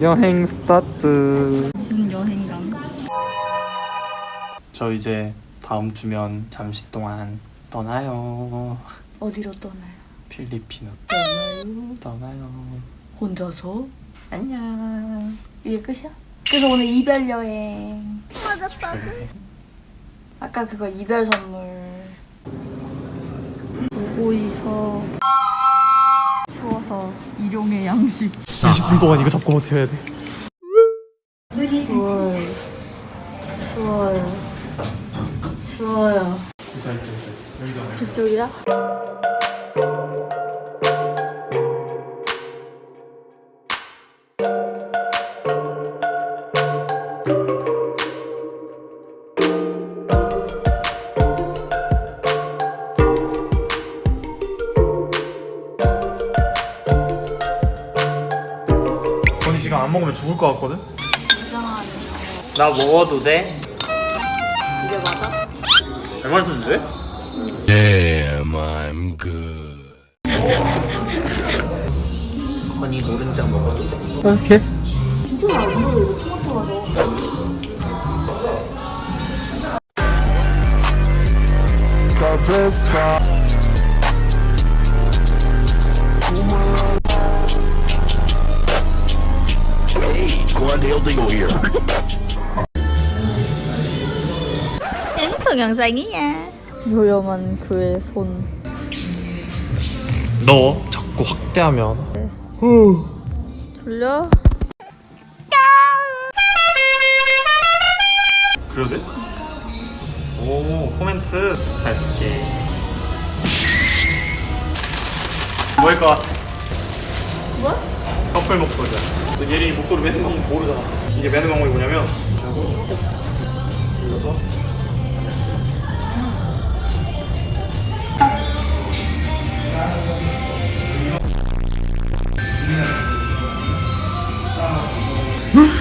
여행 스타트. 저 이제 다음 주면 잠시 동안 떠나요. 어디로 떠나요? 필리핀으로 떠나요? 혼자서? 안녕. 이게 끝이야? 그래서 오늘 이별 여행. 그래. 아까 그거 이별 선물. 있어. 추워서 일용의 양식. 20분 동안 이거 잡고 버텨야 돼. 추워요. 추워요. 추워요. 이쪽이야? 안 먹으면 죽을 것 같거든? 나 먹어도 돼? 이게 맞아? 잘 맛있는데? Damn, I'm good. 건이 노른자 먹어도 돼? 이렇게? 진짜 잘 보여. 이거 토마토 가 Quandale Dingle here. 동영상이야. 요염한 그의 손. 너 자꾸 확대하면 졸려? 그래도 돼? 오 코멘트 잘 쓸게 뭐일 것 같아? 뭐? 커플 목도리야 너 예린이 목도리 매는 방법 모르잖아. 이게 매는 방법이 뭐냐면 눌러서.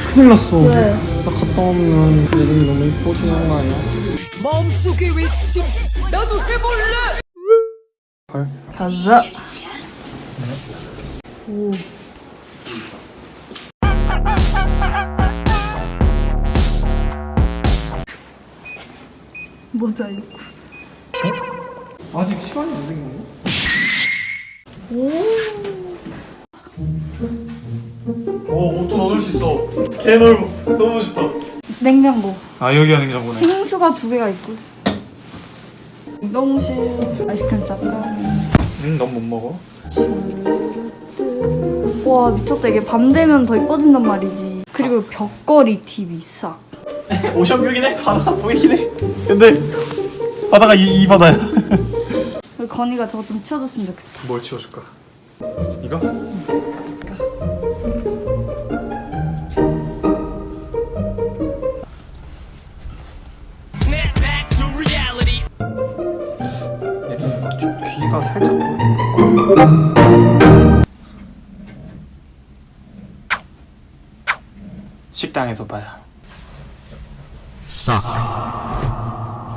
큰일 났어. 왜? 나 갔다 오면 예린이 너무 이뻐지는 거 아니야? 마음속의 외침. 나도 해볼래. 헐 가자. 오. 모자이크. 아직 시간이 안 된 건가? 오 옷도 넣을 수 있어 개 넓어 너무 좋다 냉장고. 아 여기가 냉장고네 빙수가 두 개가 있고. 냉동실. 아이스크림 잠깐. 응넌 못 먹어 와 미쳤다 이게 밤 되면 더 이뻐진단 말이지. 그리고 벽걸이 TV 싹. 오션뷰긴 해 바다가 보이긴 해 근데 바다가 이, 이 바다야 그리고 건이가 저거 좀 치워줬으면 좋겠다. 뭘 치워줄까? 이거? 귀가 살짝? 식당에서 봐요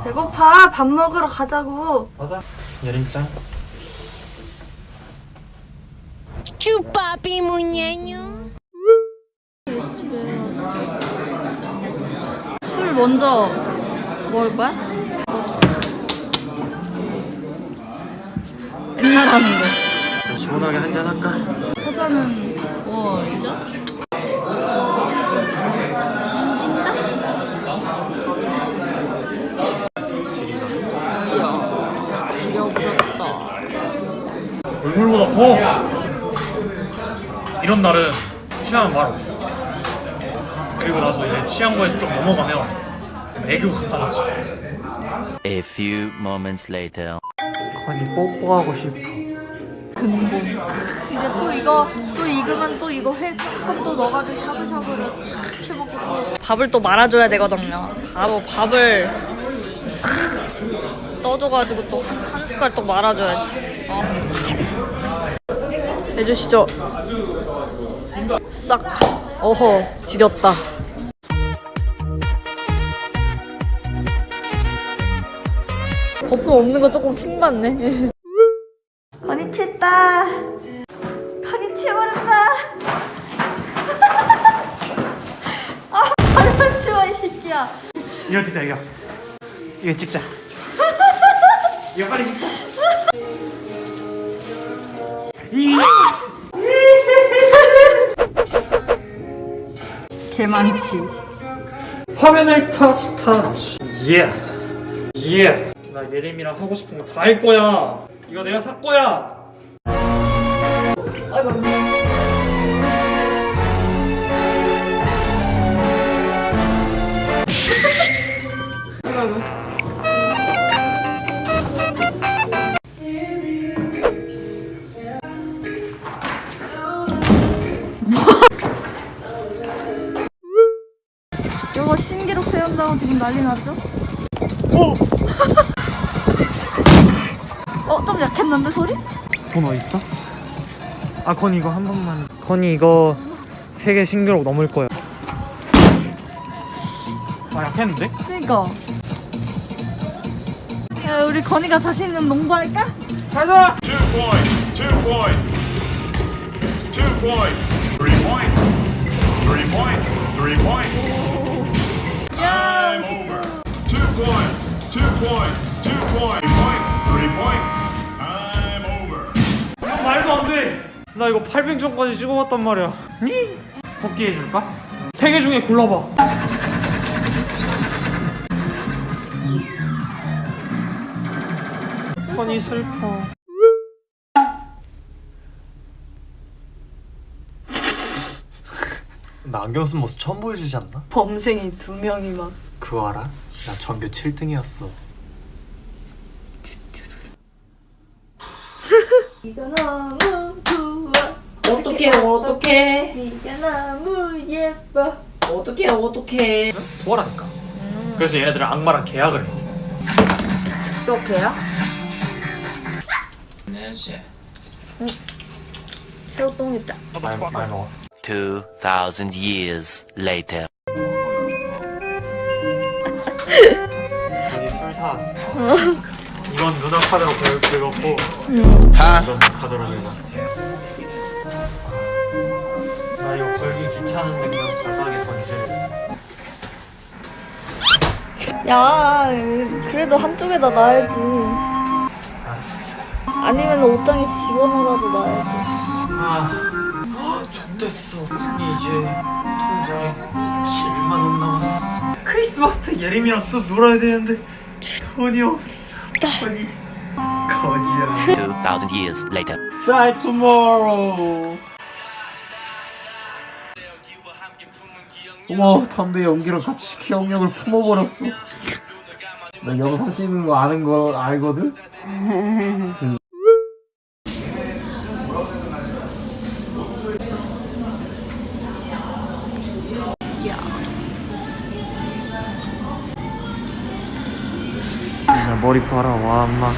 배고파 밥 먹으러 가자고. 맞아 예린짱 Chupapi muñeño 술 먼저 먹을 거야? 맨날 하는 거. 시원하게 한잔 할까? 회사는 뭐이죠? 지리가 지려버렸다. 얼굴보다 커 이런 날은 취하면 말 없어 그리고 나서 이제 취한 거에서 좀 넘어가면 애교가 많아지 A few moments later. 아니 뽀뽀하고 싶어 근본. 이제 또 이거 또 익으면 또 이거 회 조금 또 넣어가지고 샤브샤브를 쫙 해먹고 또 밥을 또 말아줘야 되거든요. 바로 밥을 싹 떠줘가지고 또 한 숟갈 또 말아줘야지. 어. 해주시죠. 싹. 어허 지렸다. 거품 없는 거 조금 킹 받네. 건이 치다. 건이 치워버렸다. 아, 발만 치워 이 새끼야. 이거 찍자 이거 이거 찍자 이거 빨리 찍자 개만치. 화면을 터치 터치 예. 예. 나 예림이랑 하고 싶은 거 다 할 거야. 이거 내가 살 거야. 이거 난리 났죠? 오! 어, 좀 약했는데 소리? 돈 어딨어? 아 건이 이거 한 번만 건이 이거 세 개 신기록 넘을 거야 아 약했는데? 그니까. 야, 우리 건이가 자신 있는 농구 할까? 가자! Two points. Two points. Two points. Three points. Three points. Three points. 야, 나 이거 800점까지 찍어봤단 말이야 뽑기 해줄까? 세 개 중에 골라봐 건이 슬퍼 나 안경 쓴 모습 처음 보여주지 않나? 범생이 두 명이 막. 그거 알아? 나 전교 7등이었어. 네가 너무. 어떡해 어떡해 네가 너무 예뻐. 어떡해 어떡해 도와라니까 그래서 얘네들은 악마랑 계약을 해 저게야? 새우똥 있다. 많이, 많이 먹어. 2,000 years later. 여기 술 사왔어 이건 누나 카드로 긁- 긁었고 이건 내 카드로 긁었어 귀찮은데 그냥 바닥에 던질래 야, 그래도 한쪽에다 놔야지. 알았어 아니면 옷장에 집어넣어라도 놔야지. 아 좋댔어 쿤이 이제 통장에 7만원 남았어 크리스마스 때 예림이랑 또 놀아야 되는데 돈이 없어 돈이 거지야 2,000 years later. Die tomorrow 어머 담배 연기랑 같이 기억력을 품어버렸어. 나 영상 찍는 거 아는 거 알거든? 나 머리 봐라 와 엄마.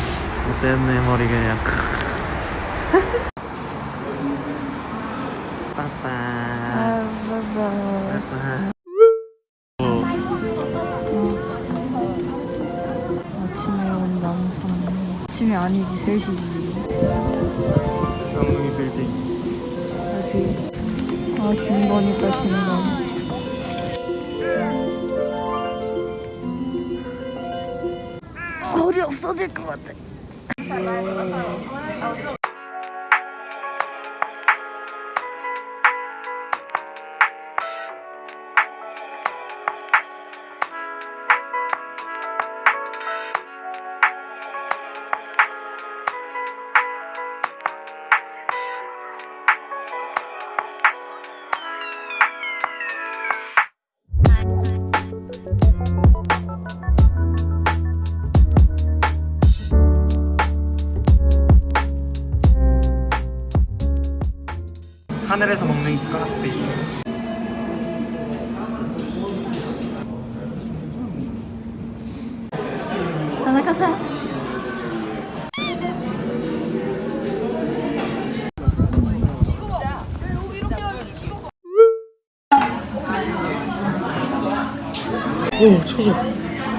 못됐네 머리 그냥 아니지, 3시지. 영웅이 빌딩 다시. 아, 김건이다, 김건. 머리 없어질 것 같아. 하늘에서 먹는 까비 하나 가자.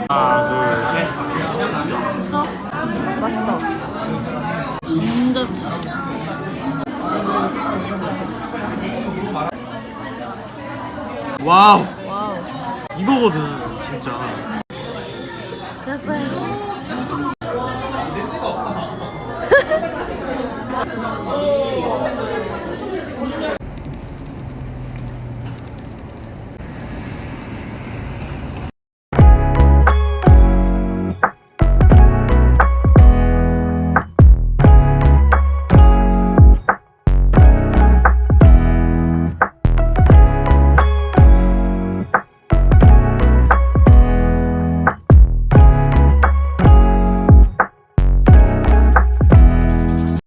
하나 둘셋 맛있다. 감자칩. 와우. 와우. 이거거든 진짜